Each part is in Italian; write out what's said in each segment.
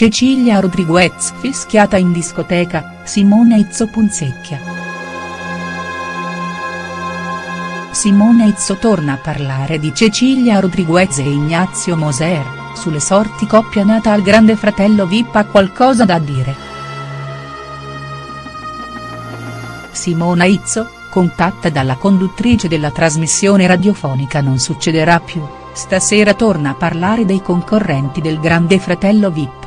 Cecilia Rodriguez fischiata in discoteca, Simona Izzo punzecchia. Simona Izzo torna a parlare di Cecilia Rodriguez e Ignazio Moser, sulle sorti coppia nata al grande fratello Vip ha qualcosa da dire. Simona Izzo, contatta dalla conduttrice della trasmissione radiofonica Non succederà più, stasera torna a parlare dei concorrenti del grande fratello Vip.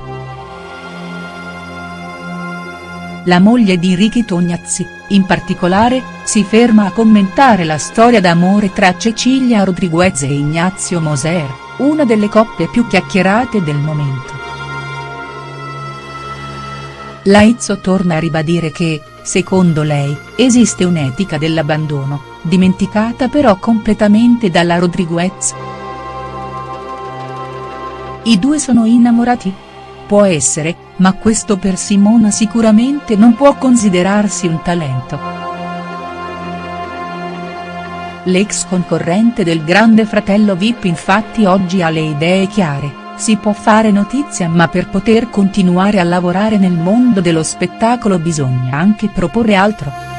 La moglie di Ricky Tognazzi, in particolare, si ferma a commentare la storia d'amore tra Cecilia Rodriguez e Ignazio Moser, una delle coppie più chiacchierate del momento. Laizzo torna a ribadire che, secondo lei, esiste un'etica dell'abbandono, dimenticata però completamente dalla Rodriguez. I due sono innamorati? Può essere, ma questo per Simona sicuramente non può considerarsi un talento. L'ex concorrente del grande fratello Vip infatti oggi ha le idee chiare, si può fare notizia ma per poter continuare a lavorare nel mondo dello spettacolo bisogna anche proporre altro.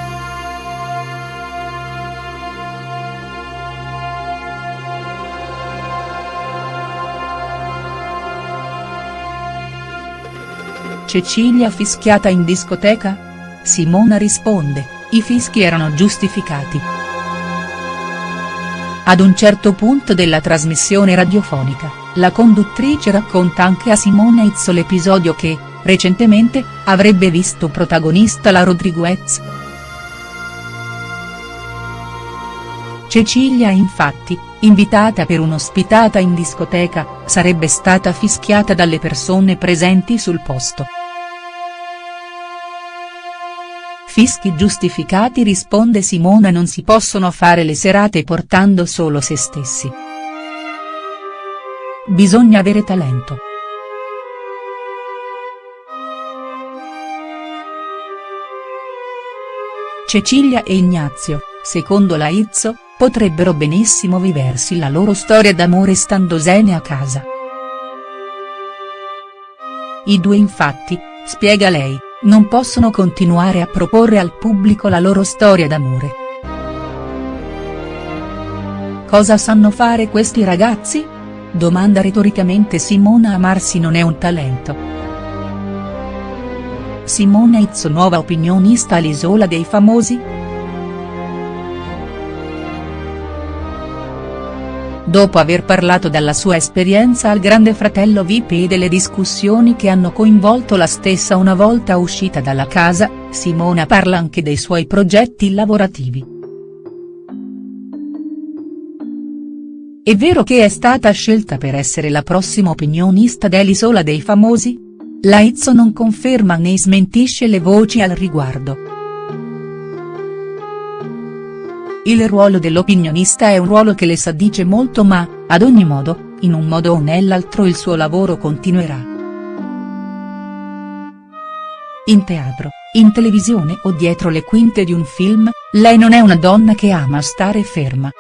Cecilia fischiata in discoteca? Simona risponde, i fischi erano giustificati. Ad un certo punto della trasmissione radiofonica, la conduttrice racconta anche a Simona Izzo l'episodio che, recentemente, avrebbe visto protagonista la Rodriguez. Cecilia infatti, invitata per un'ospitata in discoteca, sarebbe stata fischiata dalle persone presenti sul posto. Fischi giustificati risponde Simona non si possono fare le serate portando solo se stessi. Bisogna avere talento. Cecilia e Ignazio, secondo la Izzo, potrebbero benissimo viversi la loro storia d'amore standosene a casa. I due infatti, spiega lei, non possono continuare a proporre al pubblico la loro storia d'amore. Cosa sanno fare questi ragazzi? Domanda retoricamente Simona Amarsi non è un talento. Simona Izzo nuova opinionista all'Isola dei Famosi?. Dopo aver parlato della sua esperienza al grande fratello Vip e delle discussioni che hanno coinvolto la stessa una volta uscita dalla casa, Simona parla anche dei suoi progetti lavorativi. È vero che è stata scelta per essere la prossima opinionista dell'Isola dei Famosi? La Izzo non conferma né smentisce le voci al riguardo. Il ruolo dell'opinionista è un ruolo che le sa dice molto ma, ad ogni modo, in un modo o nell'altro il suo lavoro continuerà. In teatro, in televisione o dietro le quinte di un film, lei non è una donna che ama stare ferma,